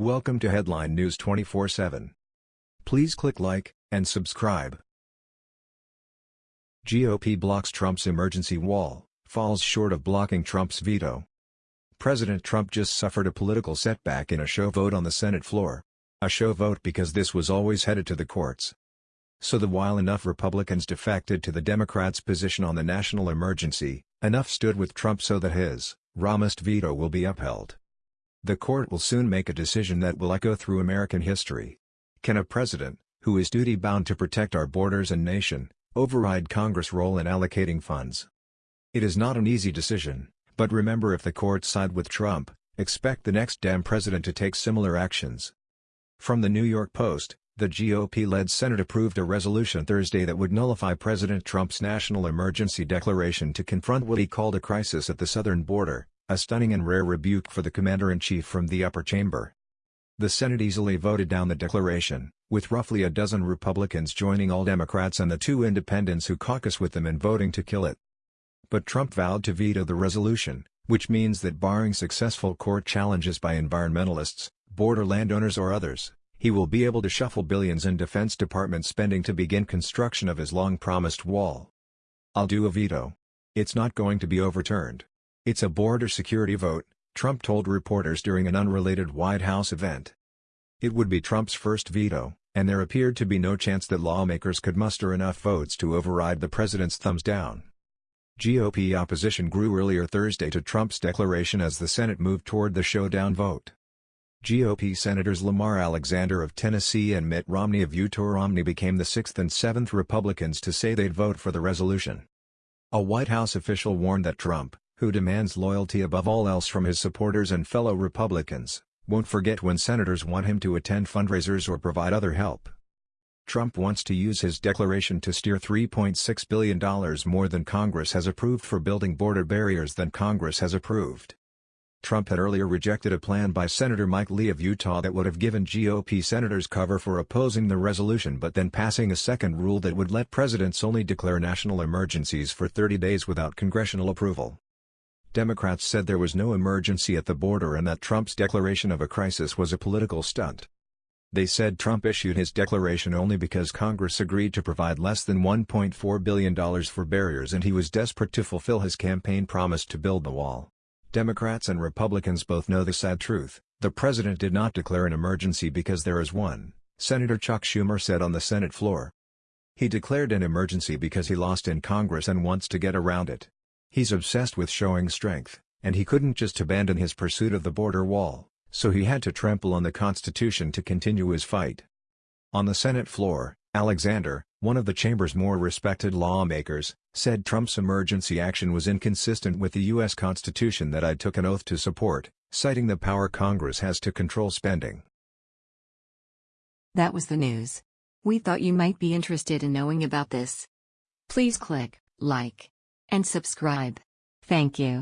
Welcome to Headline News 24/7. Please click like and subscribe. GOP blocks Trump's emergency wall, falls short of blocking Trump's veto. President Trump just suffered a political setback in a show vote on the Senate floor. A show vote because this was always headed to the courts. So the while enough Republicans defected to the Democrats' position on the national emergency, enough stood with Trump so that his, Ramist veto will be upheld. The court will soon make a decision that will echo through American history. Can a president, who is duty-bound to protect our borders and nation, override Congress' role in allocating funds? It is not an easy decision, but remember if the courts side with Trump, expect the next damn president to take similar actions. From the New York Post, the GOP-led Senate approved a resolution Thursday that would nullify President Trump's national emergency declaration to confront what he called a crisis at the southern border, a stunning and rare rebuke for the commander-in-chief from the upper chamber. The Senate easily voted down the declaration, with roughly a dozen Republicans joining all Democrats and the two independents who caucus with them in voting to kill it. But Trump vowed to veto the resolution, which means that barring successful court challenges by environmentalists, border landowners or others, he will be able to shuffle billions in Defense Department spending to begin construction of his long-promised wall. I'll do a veto. It's not going to be overturned. It's a border security vote, Trump told reporters during an unrelated White House event. It would be Trump's first veto, and there appeared to be no chance that lawmakers could muster enough votes to override the president's thumbs down. GOP opposition grew earlier Thursday to Trump's declaration as the Senate moved toward the showdown vote. GOP Senators Lamar Alexander of Tennessee and Mitt Romney of Utah Romney became the sixth and seventh Republicans to say they'd vote for the resolution. A White House official warned that Trump, who demands loyalty above all else from his supporters and fellow Republicans, won't forget when senators want him to attend fundraisers or provide other help. Trump wants to use his declaration to steer $3.6 billion more than Congress has approved for building border barriers than Congress has approved. Trump had earlier rejected a plan by Senator Mike Lee of Utah that would have given GOP senators cover for opposing the resolution but then passing a second rule that would let presidents only declare national emergencies for 30 days without congressional approval. Democrats said there was no emergency at the border and that Trump's declaration of a crisis was a political stunt. They said Trump issued his declaration only because Congress agreed to provide less than $1.4 billion for barriers and he was desperate to fulfill his campaign promise to build the wall. Democrats and Republicans both know the sad truth, the president did not declare an emergency because there is one, Senator Chuck Schumer said on the Senate floor. He declared an emergency because he lost in Congress and wants to get around it. He's obsessed with showing strength, and he couldn't just abandon his pursuit of the border wall, so he had to trample on the Constitution to continue his fight. On the Senate floor, Alexander, one of the chamber's more respected lawmakers, said Trump's emergency action was inconsistent with the U.S. Constitution that I took an oath to support, citing the power Congress has to control spending. That was the news. We thought you might be interested in knowing about this. Please click like and subscribe. Thank you.